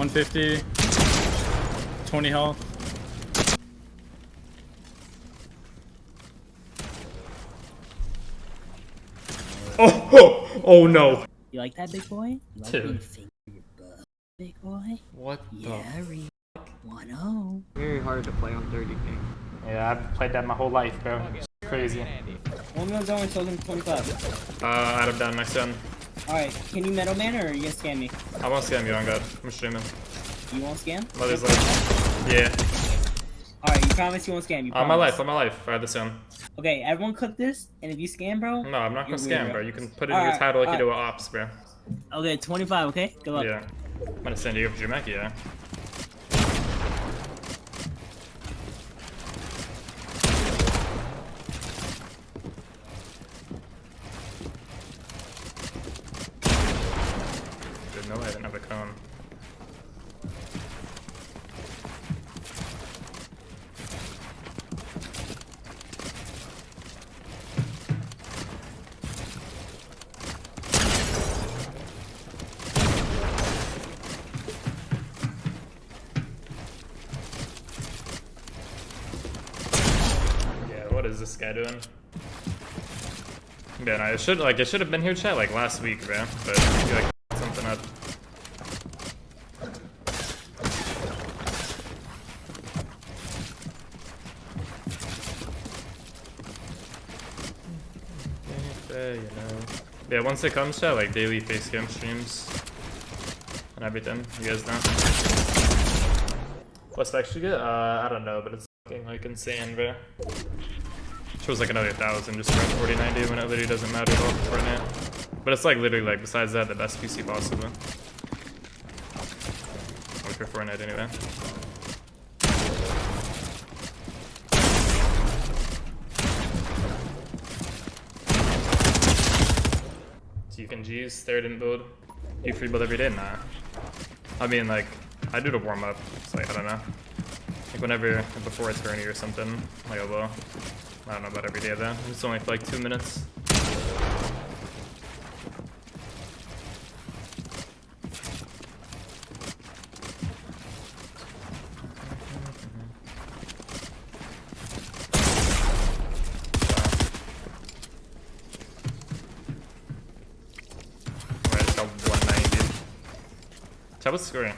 150. 20 health. Oh, oh, oh no. You like that, big boy? You like Dude. being butt, big boy? What Yeah, Reed. 1-0. Very hard to play on 30 ping. Yeah, I've played that my whole life, bro. It's crazy. One one's only told him 25. Uh, Adam down next turn. Alright, can you Metal Man or are you gonna scam me? I won't scam you on God. I'm streaming. You won't scam? Mother's life. Yeah. Alright, you promise you won't scam? You On my life, on my life. I had this in. Okay, everyone click this, and if you scam, bro. No, I'm not gonna scam, weird, bro. You can put it in your title like you alright. do with ops, bro. Okay, 25, okay? Good luck. Yeah. I'm gonna send you over Jamek, yeah. Good, no, I didn't have a cone. Yeah, what is this guy doing? Man, I should like I should have been here chat like last week, man. But I feel like something up. Yeah, you know. Yeah, once it comes to like daily face cam streams and everything, you guys know. What's actually good? Uh, I don't know, but it's fucking like insane, bro. Chose like another thousand just for 4090 when it literally doesn't matter at all for Fortnite. But it's like literally like besides that the best PC possible. Like for Fortnite anyway. So you can G's, third and build. You free build every day? Nah. I mean like I do the warm up. It's like I don't know. Like whenever before a tourney or something. Like oh, a low. I don't know about every day though. It's only for like two minutes. Alright, it's got 190. Tell what's scoring.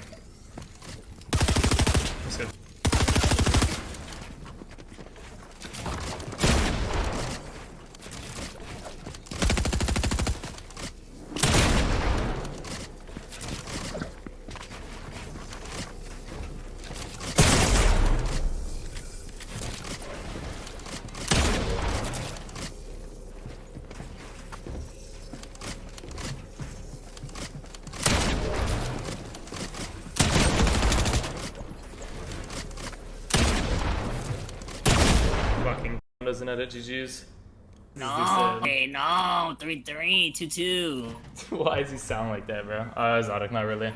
That's good. Fucking doesn't edit GG's. No, hey, no. 3 3, 2 2. Why does he sound like that, bro? Uh, Exotic, not really.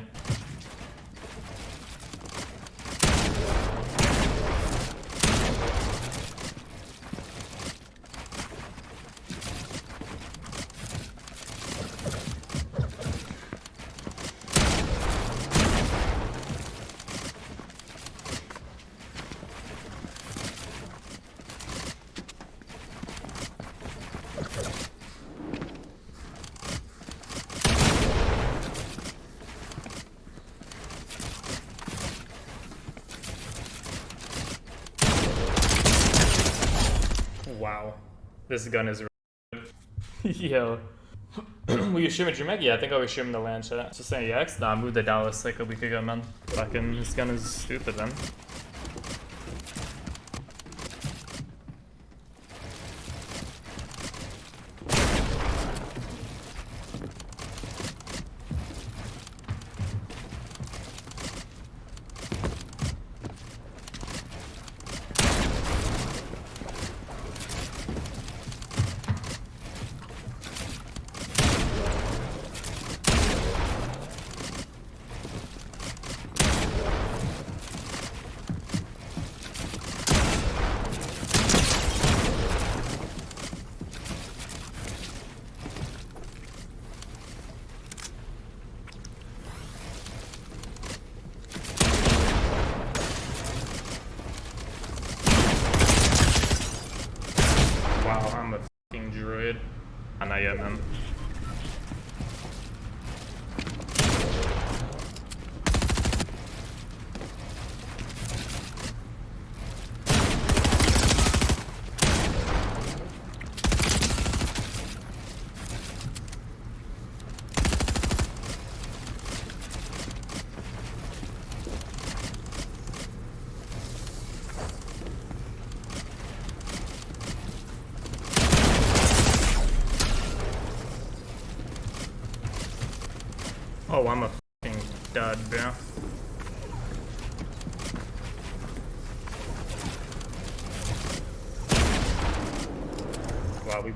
Wow. This gun is really good. Yo. Will you stream at Jamaica? Yeah, I think I was streaming the land chat. Just saying EX? Nah, I moved to Dallas like a week ago, man. Fucking, this gun is stupid, man.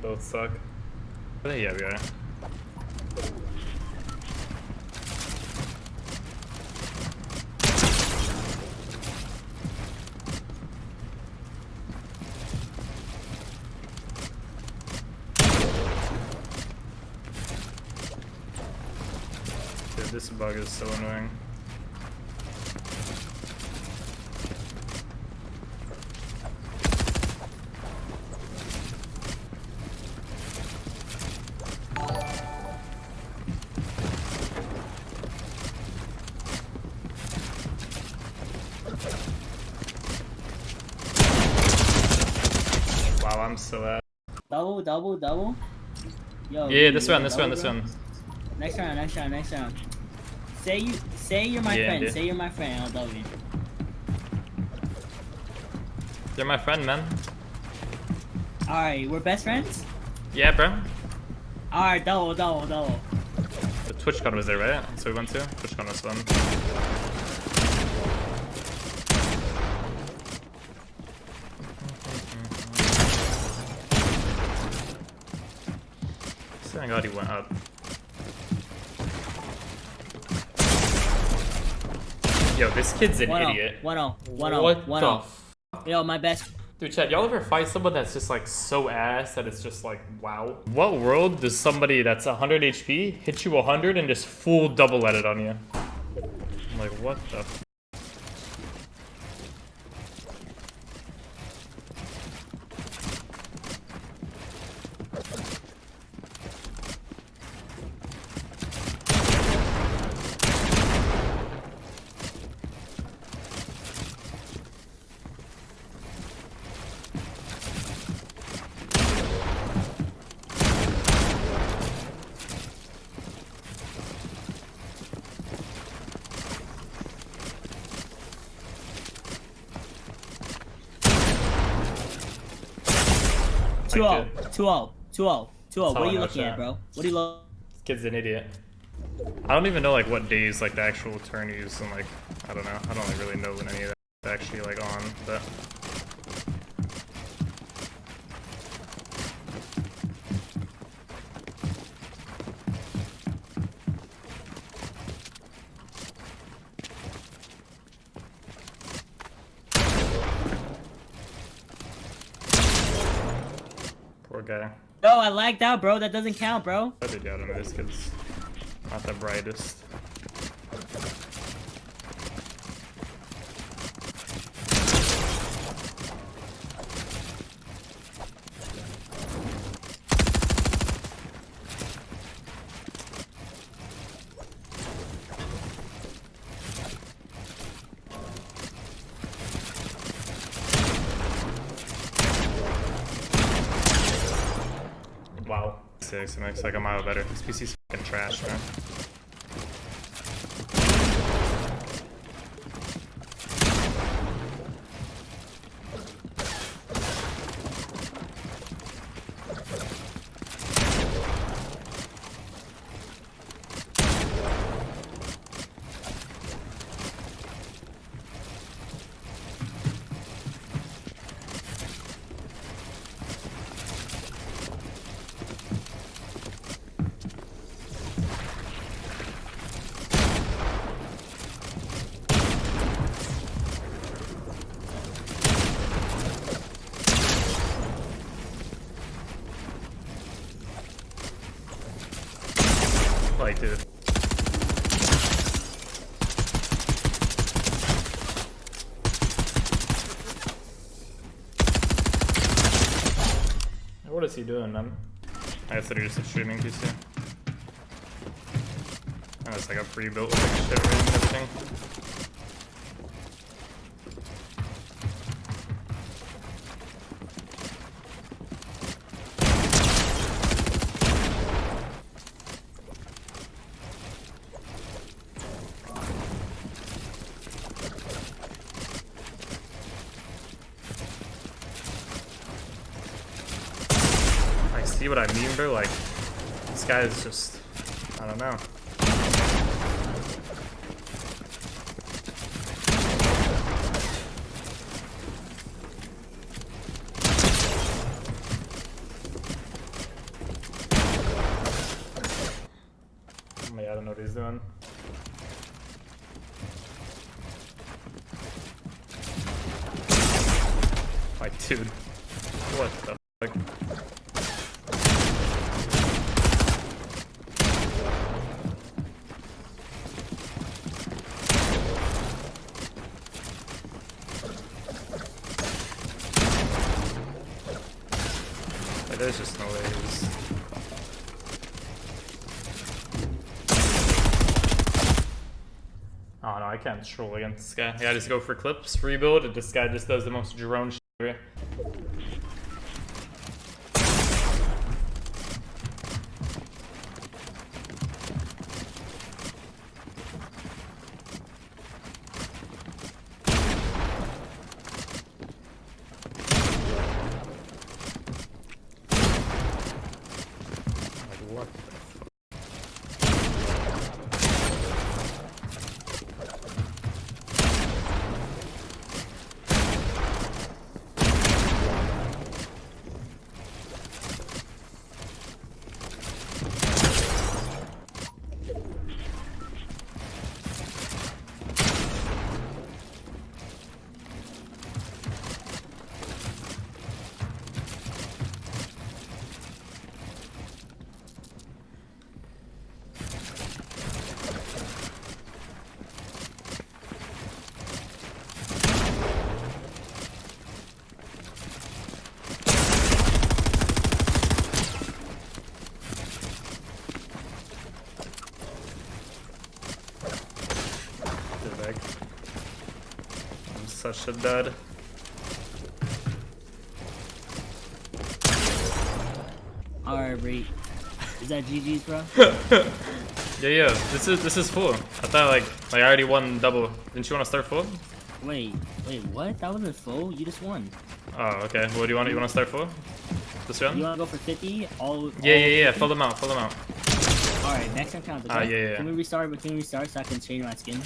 Both suck. But yeah, we are. This bug is so annoying. Double, double. Yo. Yeah, this you one, this one, double, this bro? one. Next round, next round, next round. Say you, say you're my Yeah, friend. dude. Say you're my friend. I'll double you. You're my friend, man. All right, we're best friends. Yeah, bro. All right, double, double, double. The TwitchCon was there, right? So we went to? TwitchCon was fun. God he went up. Yo, this kid's an One oh. idiot. One oh, one oh, what one oh. the oh. f- Yo, my best. Dude, Chad, y'all ever fight someone that's just like so ass that it's just like, wow? What world does somebody that's 100 HP hit you 100 and just full double edit on you? I'm like, what the 2-0. 2-0. 2-0. What are you looking at, bro? What are you looking This kid's an idiot. I don't even know, like, what days, like, the actual turn is, and, like, I don't know. I don't like, really know when any of that's actually, like, on, but... lagged out, bro. That doesn't count, bro. I did, don't know, this kid's not the brightest. Six, it makes like a mile better. This PC's fucking trash, man. Like, dude. What is he doing, man? I guess they're just a streaming PC. And it's like a pre-built like shit everything. I see what I mean, bro. Like, this guy is just, I don't know. Yeah, I don't know what he's doing. Like, dude. What the fuck? Like, there's just no way he's... Oh no, I can't troll against this guy. Yeah, I just go for clips, rebuild, and this guy just does the most drone shit ever. Like, what the fuck? Get back. I'm such a dud. Alright, Reed. Is that GG's, bro? Yeah, yeah. This is this is full. I thought like like I already won double. Didn't you want to start full? wait, wait, what? That wasn't full. You just won. Oh, okay. What do you want? You want to start full? This round? You wanna go for 50? All. Yeah, all yeah, yeah. 50? Fill them out. Fill them out. Alright, next time counts. Okay? Ah, yeah, yeah. Can we restart? Can we restart so I can change my skin?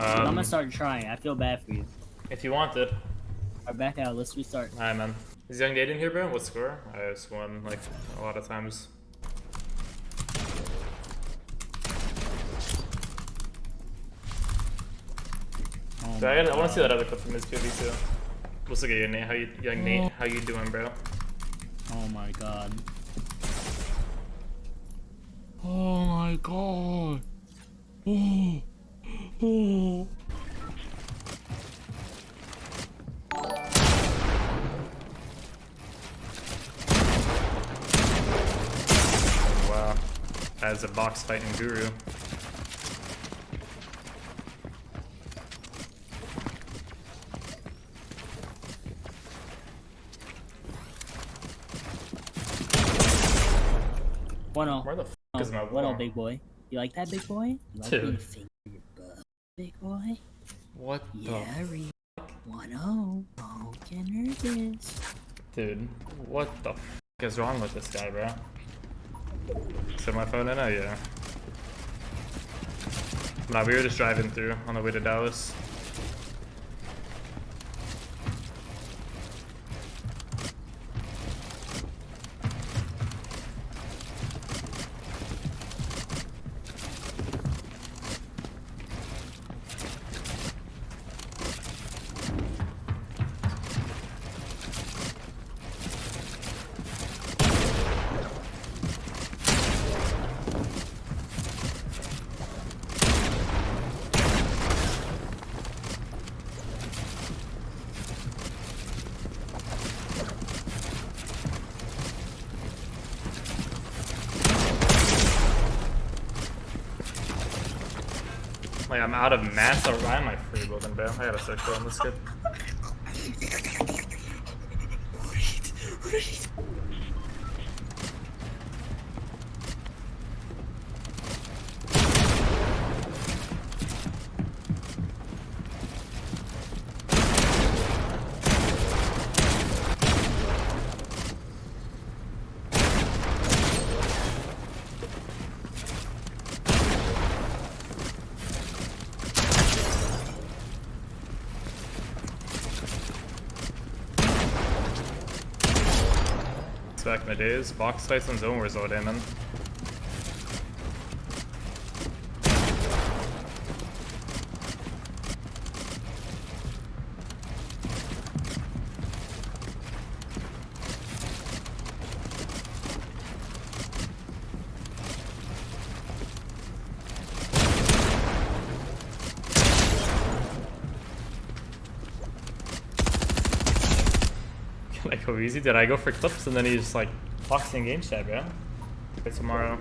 I'm Um, gonna start trying. I feel bad for you. If you wanted. Alright, back out. Let's restart. Alright, man. Is Young Nate in here, bro? What score? I just won like a lot of times. Oh So I, I want to see that other clip from his 2v too. What's up, your Nate? How you, Young Nate? Oh. How you doing, bro? Oh my god. Oh my god. Oh. Oh. As a box fighting guru. One oh. Where the f is my One oh, war? big boy. You like that, big boy? You like Dude. being fingered, big boy? What Yeah, Reed. One oh. Oh, get nervous. Dude, what the f is wrong with this guy, bro? Set my phone in? Oh, yeah. Nah, we were just driving through on the way to Dallas. Like, I'm out of mats. Or why am I free building, bro? I got a start on this kid. is. Box Tyson Zone Resort, eh, amen. like how easy did I go for clips and then he just like in game chat, bro? Okay, tomorrow.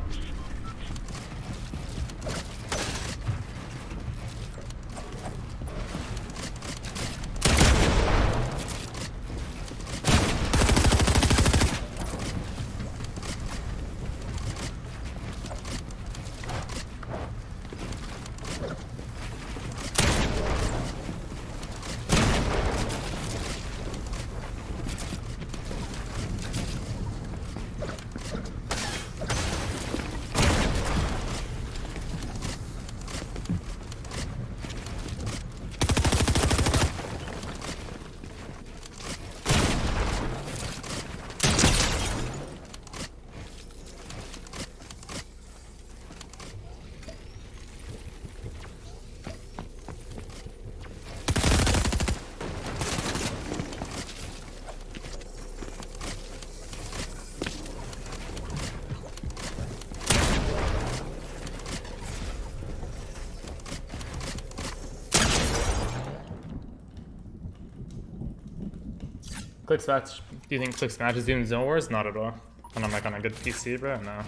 Do you think clicks match is doing zone wars? Not at all. And I'm like on a good PC, bro. No,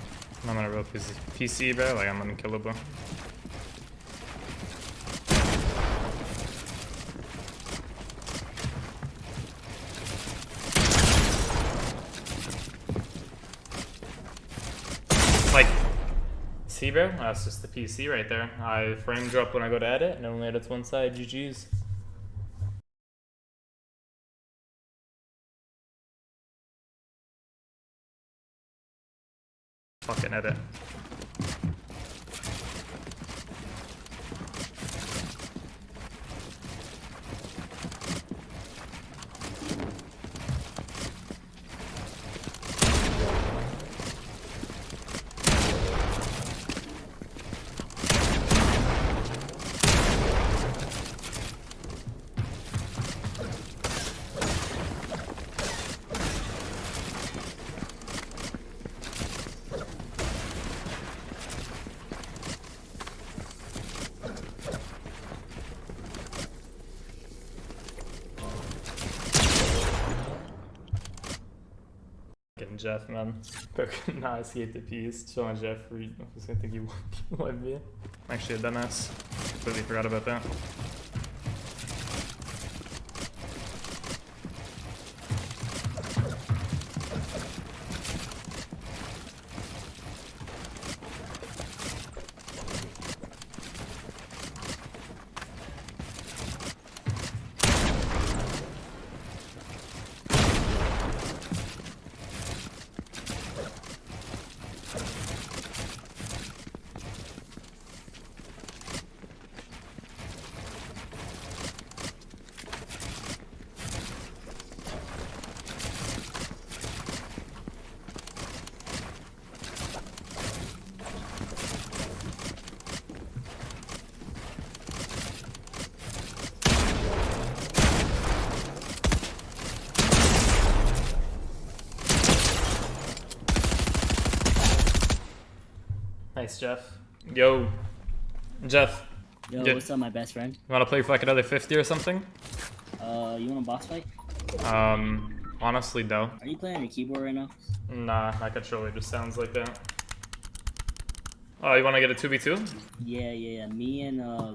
I'm on a real PC, PC bro. Like I'm unkillable. Like, see, bro? That's just the PC right there. I frame drop when I go to edit, and it only edits one side. GG's. Fucking edit. Jeff, man. nah, I see the piece. Showing Jeff. I was gonna think you would be. Actually, a dumbass. Completely forgot about that. Nice, Jeff. Yo, Jeff. Yo, Yeah. what's up, my best friend? You wanna play for like another 50 or something? Uh, you want a boss fight? Um, honestly, no. Are you playing on your keyboard right now? Nah, my controller just sounds like that. Oh, you wanna get a 2v2? Yeah, yeah, yeah. Me and uh,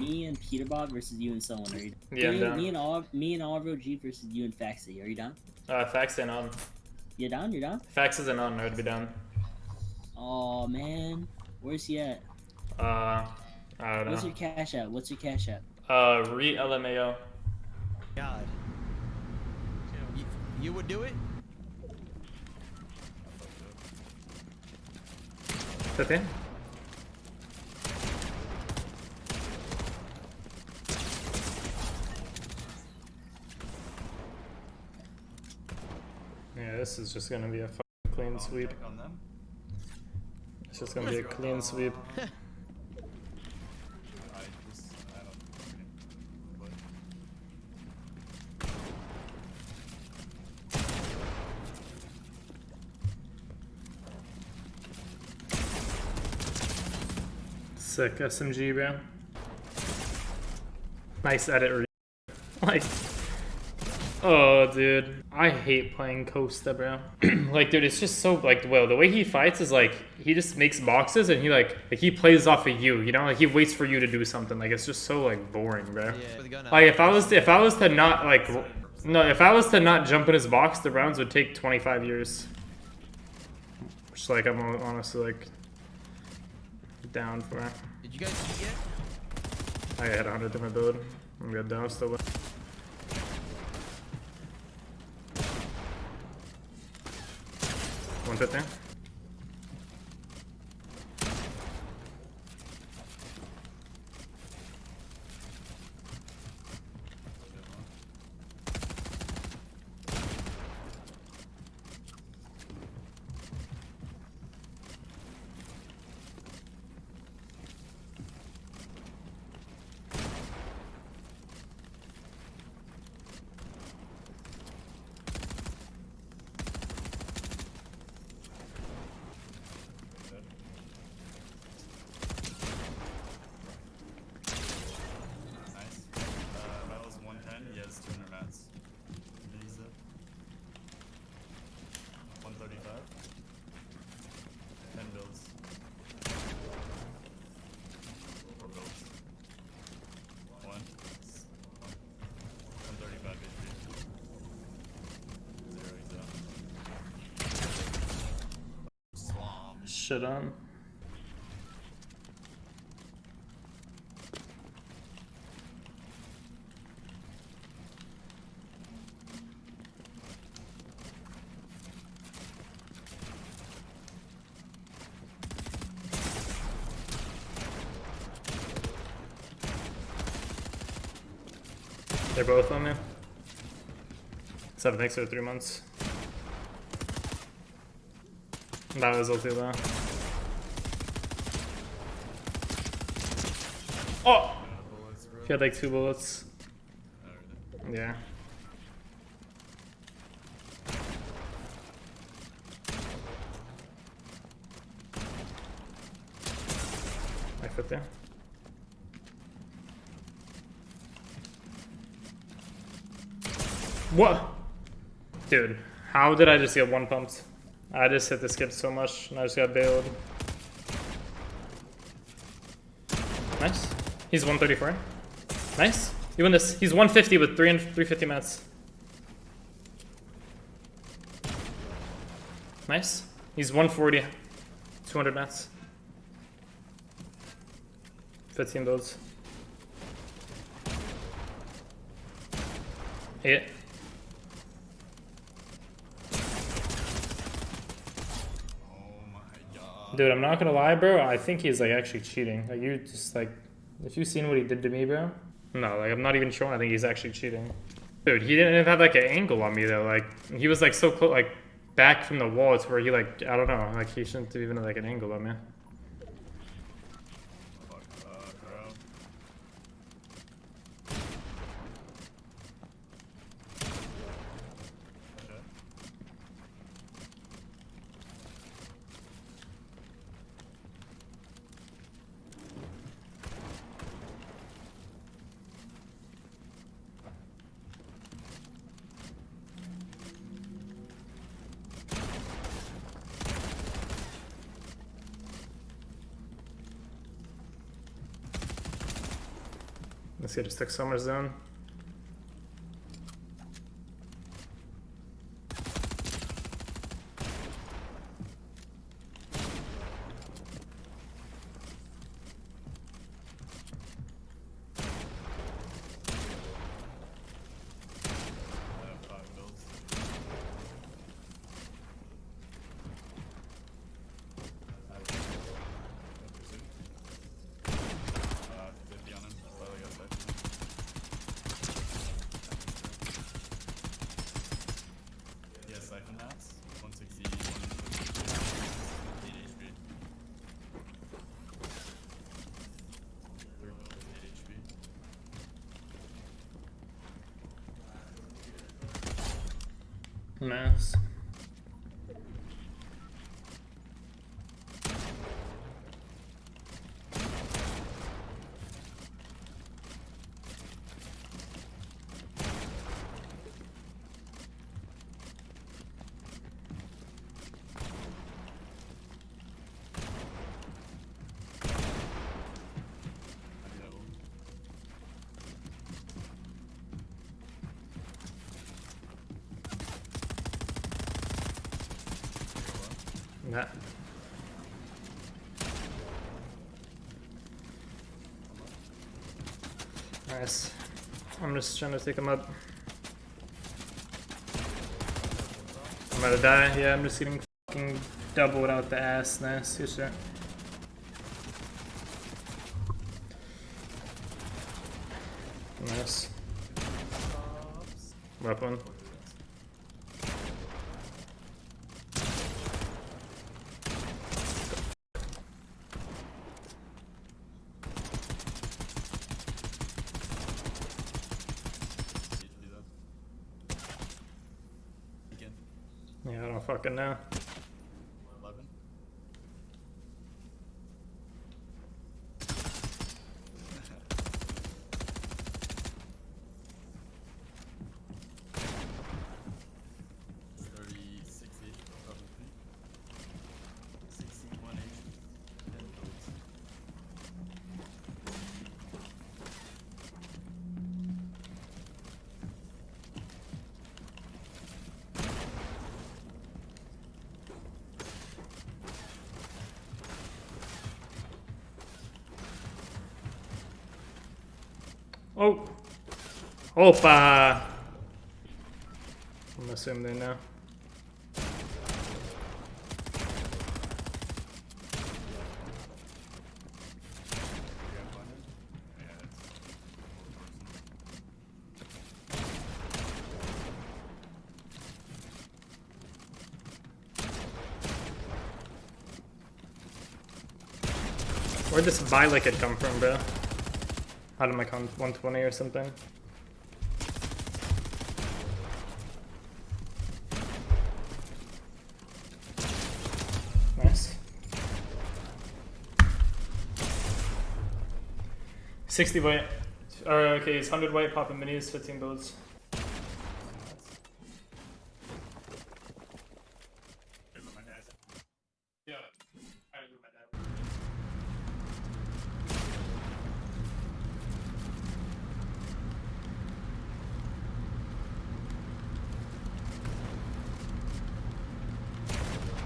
me and Peter Bob versus you and someone. Are you? Yeah, I'm me, down. me and all me and Alvaro G versus you and Faxy. Are you down? Uh, Fax ain't on. You down? You down? Fax isn't on, I'd be down. Oh man, where's he at? Uh, I don't What's know. your cash app? What's your cash app? Uh, re LMAO. God. You, you would do it? 50? Yeah, this is just gonna be a fucking clean sweep. It's just gonna be a clean sweep. I just, I don't but Sick SMG, bro. Nice edit. Like, Oh, dude. I hate playing Costa, bro. like, dude, it's just so, like, well, the way he fights is, like, he just makes boxes and he, like, like, he plays off of you, you know? Like, he waits for you to do something. Like, it's just so, like, boring, bro. Yeah, with the gun out. Like, uh, if I was to, if I was to not, like, no, if I was to not jump in his box, the rounds would take 25 years. Which, like, I'm honestly, like, down for. It. Did you guys see yet? I had 100 to my build. I'm good though, still. One. Nice. Uh, that was 110. He has 200 mats. Did he zip? 135. 10 builds. Four builds. One. 135 HP. Zero, he's out. Slom. Shit on. They're both on me. Seven X or three months. That was ulti though. Oh! He had like two bullets. Yeah. I fit there. What? Dude, how did I just get one pumped? I just hit the skip so much and I just got bailed. Nice. He's 134. Nice. You win this. He's 150 with 3 and 350 mats. Nice. He's 140. 200 mats. 15 builds. Hit. Oh my god. Dude, I'm not gonna lie, bro. I think he's like actually cheating. Like you just like, if you've seen what he did to me, bro. No, like I'm not even sure. I think he's actually cheating. Dude, he didn't even have like an angle on me though. Like he was like so close, like back from the wall. It's where he like I don't know. Like he shouldn't have even like an angle on me. Fuck up, bro. Okay. This guy just took summer zone. I have five builds. Uh, 50 on him. Probably got five. He has siphon hats. 160, 150, 8 HP. Three builds, 8 HP. Mass. That. Nice. I'm just trying to take him up. I'm about to die. Yeah, I'm just getting fucking doubled out the ass. Nice. Good shit. Nice. Weapon. Usually that. Again. Yeah, I Opa! I'm assuming they know. Where'd this Bylek come from, bro? Out of my con 120 or something. Nice. 60 white. Or, okay, it's 100 white, popping minis, 15 builds. Yeah, I agree with my dad.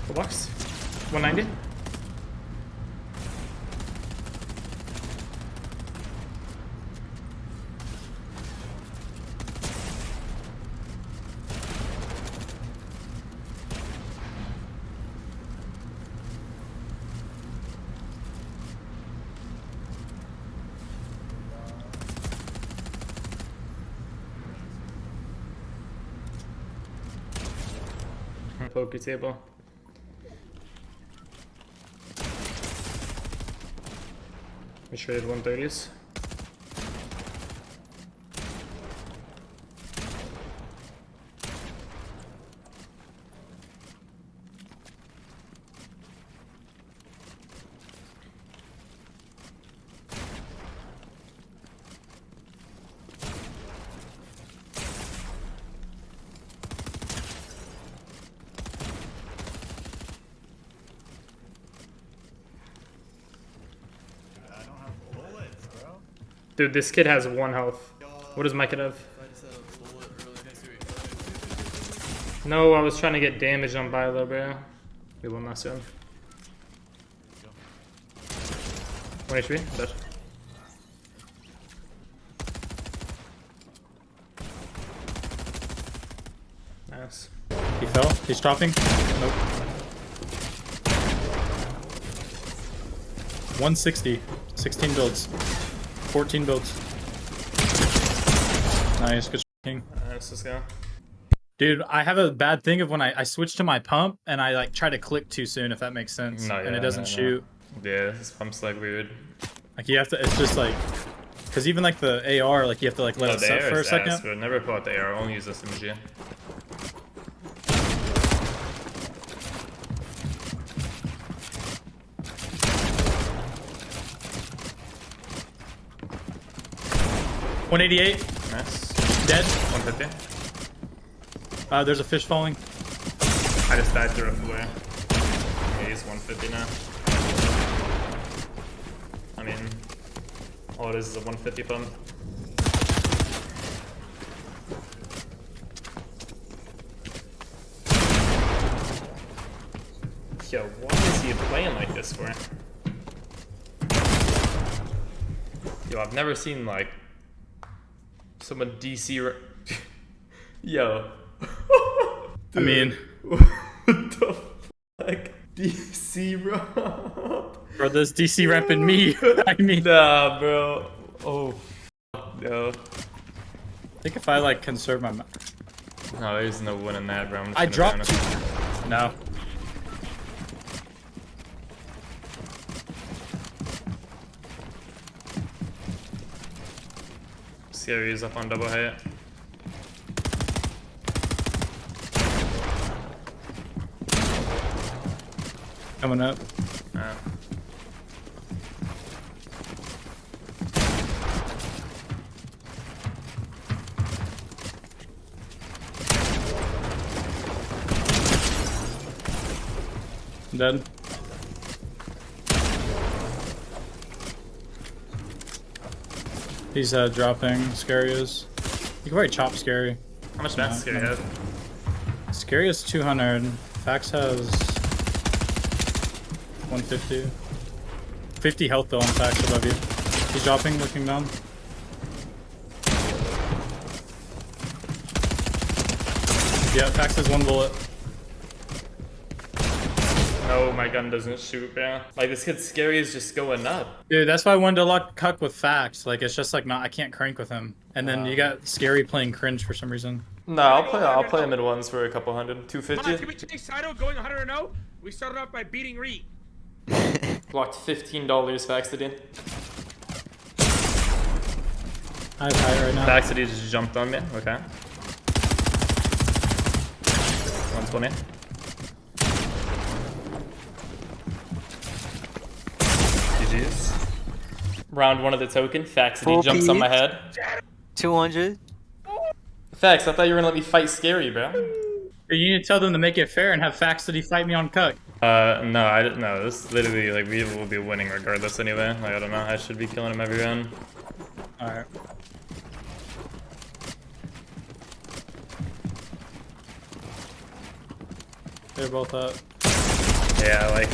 Full box. 190. Poker table. We traded 130s. I don't have bullets, bro. Dude, this kid has one health. What does my kid have? No, I was trying to get damage on Bilo, bro. We will not soon. 1 HP, dead. Nice. He fell. He's dropping. Nope. 160. 16 builds. 14 builds. Nice, good king. Alright, let's go. Dude, I have a bad thing of when I, I switch to my pump and I like try to click too soon, if that makes sense. No, yeah, and it doesn't no, shoot. No. Yeah, this pump's like weird. Like you have to, it's just like, cause even like the AR, like you have to like let no, it set for a second. I never pull out the AR, I only use this SMG. 188. Nice. Dead. 150. Uh, there's a fish falling. I just died through a flare. Yeah, he's 150 now. I mean, all it is is a 150 pump. Yo, why is he playing like this for? Yo, I've never seen like someone DC. Yo. I mean, what the fuck? DC Rob? bro, this DC repping me. I mean, Nah, bro. Oh, no. I think if I like conserve my, ma- No, there's no winning that, bro. I'm just I dropped. No. Scary is up on double hit. Coming up. Uh, Dead. He's uh, dropping. Scary is. You can probably chop Scary. how much max scary have? Scary is 200. Fax has 150. 50 health though on Fax above you. He's dropping, looking down. Yeah, Fax has one bullet oh, my gun doesn't shoot, man. Like, this kid Scary is just going up. Dude, that's why I wanted to lock Cuck with facts. Like, it's just like, not, I can't crank with him. And then um, you uh. got Scary playing cringe for some reason. No, I'll play, I'll play mid ones for a couple hundred. 250. Can we change Saito going 100 0? We started off by beating Reed. Locked $15, Faxidine. I have high right now. Faxidine just jumped on me, okay. 120. Round one of the token. Faxuty Full jumps on my head. 200. Fax, I thought you were gonna let me fight Scary, bro. You need to tell them to make it fair and have Faxuty fight me on Cuck. Uh, no, I didn't know. This literally, like, we will be winning regardless anyway. Like, I don't know. I should be killing him every round. Alright. They're both up. Yeah, like,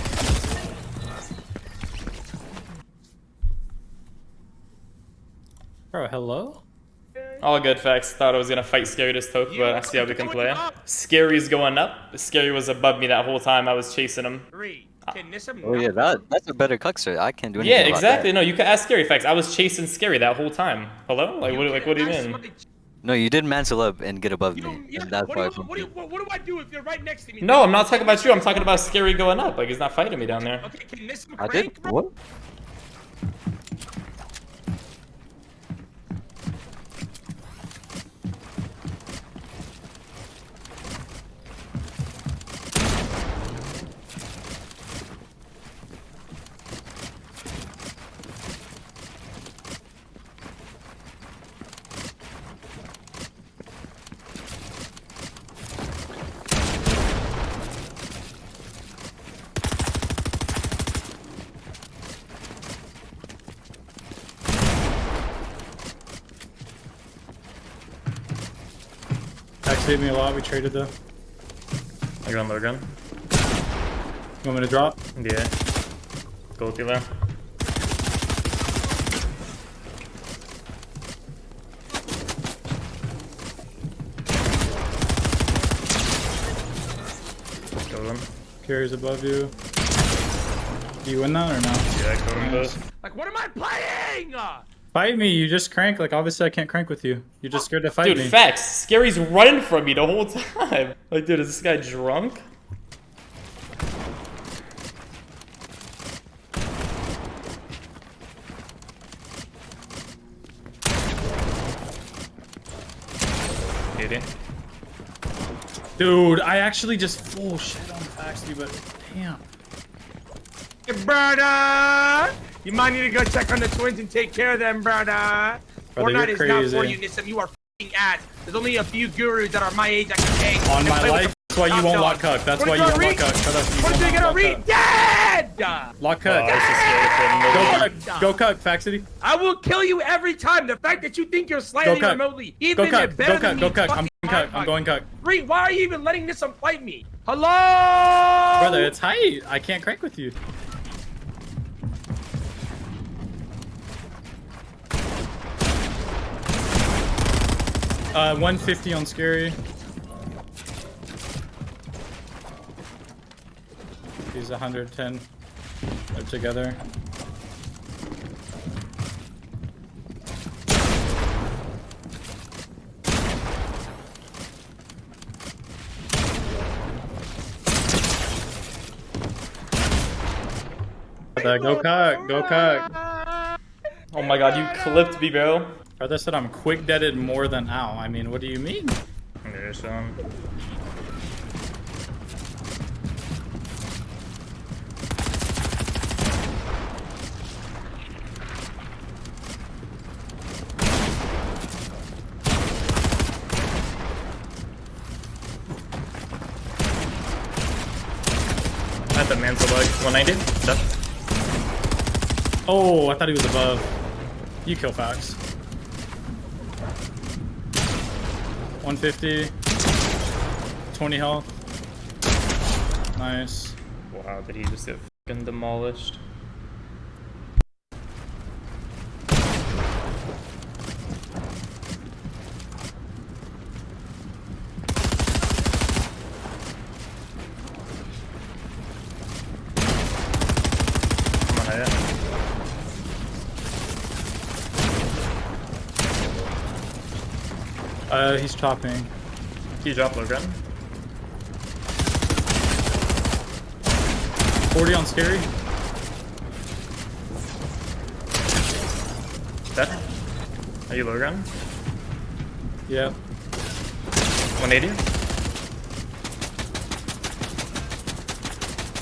Bro, hello? all good facts. Thought I was gonna fight Scary this toke, but I see how we can play. Scary's going up. Scary was above me that whole time. I was chasing him. Reed, can Nissam Oh yeah, that that's a better cuckster. I can't do anything. Yeah, about exactly. that. No, you can ask Scary facts. I was chasing Scary that whole time. Hello? Like, what? Like, what do you mean? No, you did mantle up and get above You me. yeah, that's what, do you, what, do you, what, what do I do if you're right next to me? No, I'm not talking about you. I'm talking about Scary going up. Like, he's not fighting me down there. Okay, can Nissam I crank, did. bro? What? A lot. We traded though. I got low gun. You want me to drop? Yeah. Go with you there. Kill them. Carries above you. Do you win that or no? Yeah, kill them both. Like, what am I playing? Fight me, you just crank. Like, obviously I can't crank with you. You're just scared to fight Dude, me. Dude, facts. Scary's running from me the whole time. Like, dude, is this guy drunk? Idiot. Dude, I actually just full shit on Faxty, but damn. hey, brother! You might need to go check on the twins and take care of them, brother. Brother, Fortnite is not for you, Nissam. You are f***ing ass. There's only a few gurus that are my age that can hang. On my life, that's why you won't lock Cuck. That's why you won't lock read? Cuck. Shut up. You What he not gonna read? Dead! Lock I Cuck. was just scared for him. Go Cuck. Go Cuck, Faxuty. I will kill you every time. The fact that you think you're slightly remotely, Go even. Go better Cuck. than Go me, Cuck. I'm Cuck. I'm going Cuck. Reed, why are you even letting this one fight me? Hello? Brother, it's height. I can't crank with you. Uh, 150 on scary. He's 110. They're together. Uh, go cock, go cock. Oh my god, you clipped me, bro. Brother said I'm quick deaded more than ow. I mean, what do you mean? Yeah, Sean. At the man's like 190. Dead. Oh, I thought he was above. You kill Fox. 150. 20 health. Nice. Wow, did he just get fucking demolished? Come on, yeah. Uh, he's chopping. Can you drop low gun? 40 on scary. Dead? Are you low gun? Yep. 180?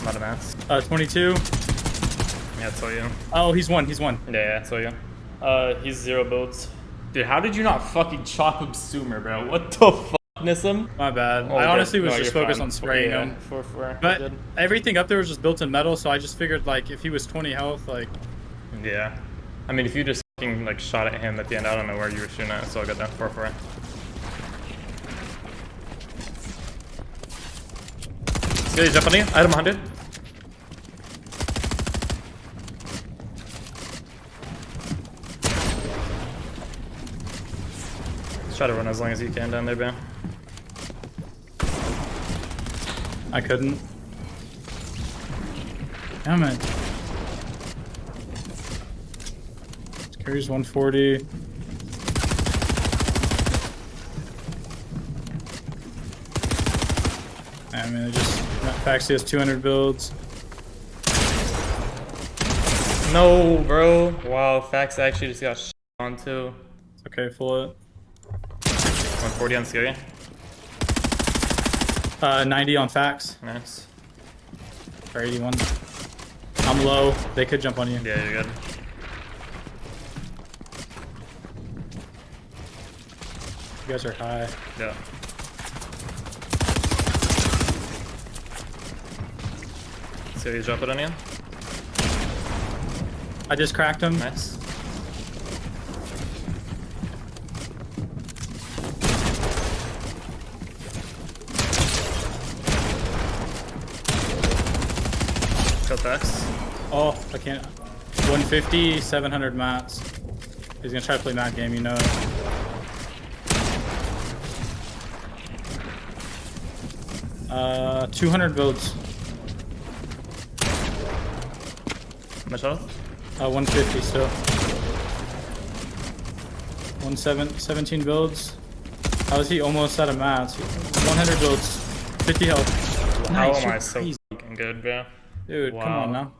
I'm out of mats. Uh, 22. Yeah, I saw you. Oh, he's one. He's one. Yeah, yeah, I saw you. Uh, he's zero builds. Dude, how did you not fucking chop him Sumer, bro? What the fuck, Nissim? My bad. Oh, I honestly was No, just focused fine. on spraying Yeah, him. For, for, But everything up there was just built in metal, so I just figured like if he was 20 health, like Yeah. I mean, if you just fucking like shot at him at the end, I don't know where you were shooting at, so I got that 4 4. Good, jump on you. Item 100. Try to run as long as you can down there, Ben. I couldn't. Damn it. Carries 140. I mean, it just Faxi has 200 builds. No, bro. Wow, Fax actually just got on too. It's okay, full it. 140 on scary. Uh, 90 on Fax Nice. or 81. I'm low. They could jump on you. Yeah, you're good. You guys are high. Yeah. So you drop it on you? I just cracked him. Nice. Kill Fax. Oh, I can't. 150, 700 mats. He's gonna try to play mat game, you know it. Uh, 200 builds. Much health? Uh, 150 still. One seven, 17 builds. How is he almost out of mats? 100 builds. 50 health. How am I so fucking good, bro? Dude, come on now.